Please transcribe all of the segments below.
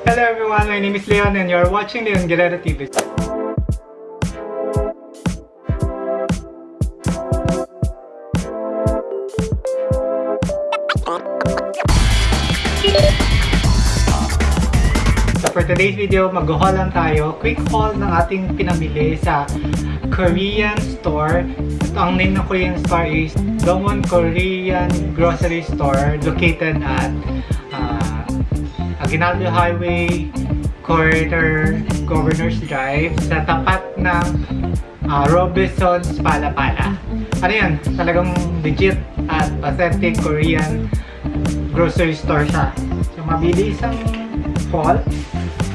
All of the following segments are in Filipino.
Hello everyone, my name is Leon and you're watching Leon Guerrero TV. So for today's video, mag-haul lang tayo. Quick haul ng ating pinamili sa Korean store. Ito ang name ng Korean store is Dongwon Korean Grocery Store located at Aguinaldo Highway, Corridor, Governor's Drive sa tapat ng uh, Robinson's Palapala. Ano yan? Talagang legit at authentic Korean grocery store siya. So mabilis ang haul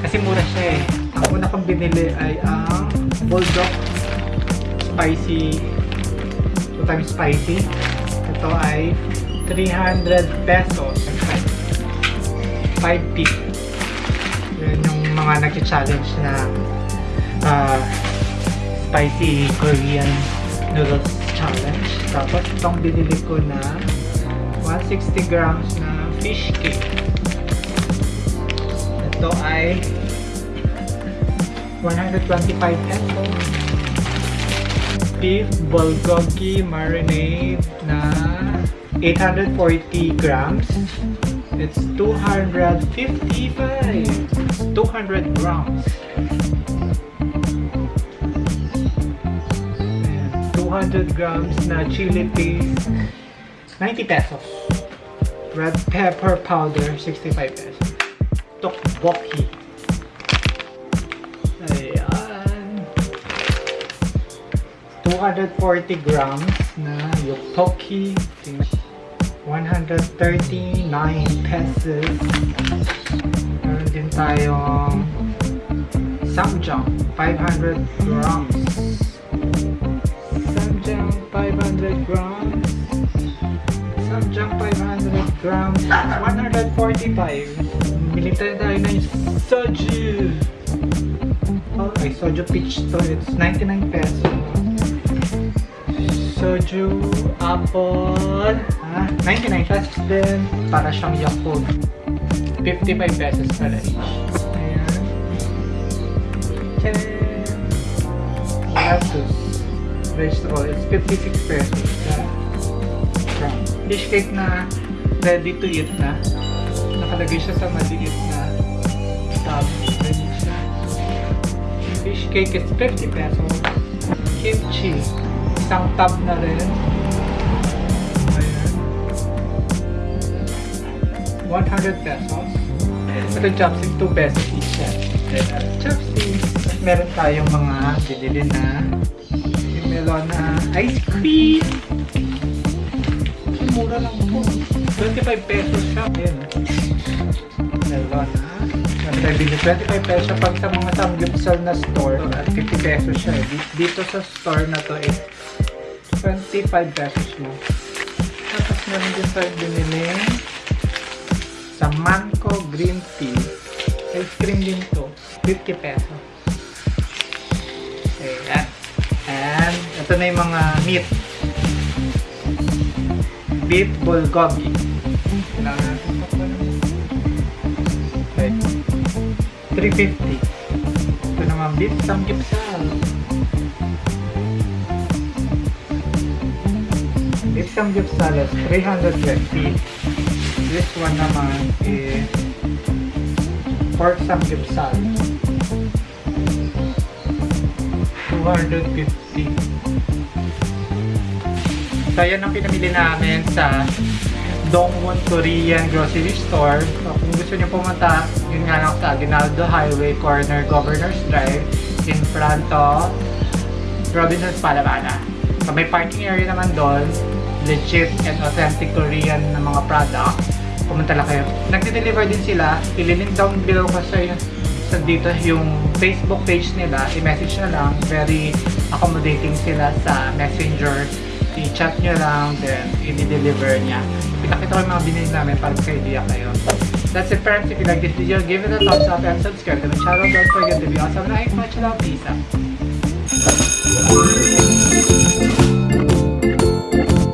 kasi mura siya eh. Ang una kong binili ay ang Bulldog Spicy 2 times spicy. Ito ay 300 pesos. 5 piece. Yun yung mga nag-challenge na uh, spicy Korean noodles challenge. Tapos itong binili ko na 160 grams na fish cake. Ito ay 125 pesos. Beef bulgogi marinade na 840 grams. It's 255. 200 grams. 200 grams na chili paste. 90 pesos. Red pepper powder, 65 pesos. Tteokbokki. Ayan. 240 grams na yoktoki. 139 pesos. Meron din tayong samjang, 500 grams. Samjang, 500 grams. Samjang 500 grams, 145. Bili tayo ng soju. Okay, soju peach to. It's 99 pesos. Soju, apple, ah, 99 pesos din. Para siyang Yakult. 55 pesos pala each. Ayan. Tcharam! Lettuce. Vegetable. It's 56 pesos. Yeah fish cake na ready to eat na. Nakalagay siya sa maliit na tub. Fish cake is 50 pesos. Kimchi. Isang tub na rin. 100 pesos. Ito chopstick, 2 pesos each siya. Then, uh, chopsticks. At meron tayong mga binili na melon na ice cream mura lang po. 25 pesos siya. Ayan. Melon ha. Bilhin. 25 pesos siya pag sa mga samgyupsal na store. At 50 pesos siya. eh. Dito sa store na to is 25 pesos lang. Tapos meron din tayo binili sa Manco Green Tea. Ice cream din to. 50 pesos. Ayan. And ito na yung mga meat beef bulgogi. Kailangan natin ito Okay. 350. Ito naman beef samgyeopsal. Beef samgyeopsal is 350. This one naman is pork samgyeopsal. 250. So, yan ang pinamili namin sa Dongwon Korean Grocery Store. So, kung gusto niyo pumunta, yun nga lang sa Aguinaldo Highway, corner Governor's Drive, in front of Robinson's Palabana. So, may parking area naman doon. Legit and authentic Korean na mga product. Pumunta lang kayo. Nagde-deliver din sila. Ililink down below ko sa sa dito yung Facebook page nila. I-message na lang. Very accommodating sila sa messenger i-chat nyo lang, then i-deliver niya. Pinakita ko yung mga binili namin para magka-idea kayo. That's it friends. If you like this video, give it a thumbs up and subscribe to the channel. Don't forget to be awesome. Like, much love. Peace out.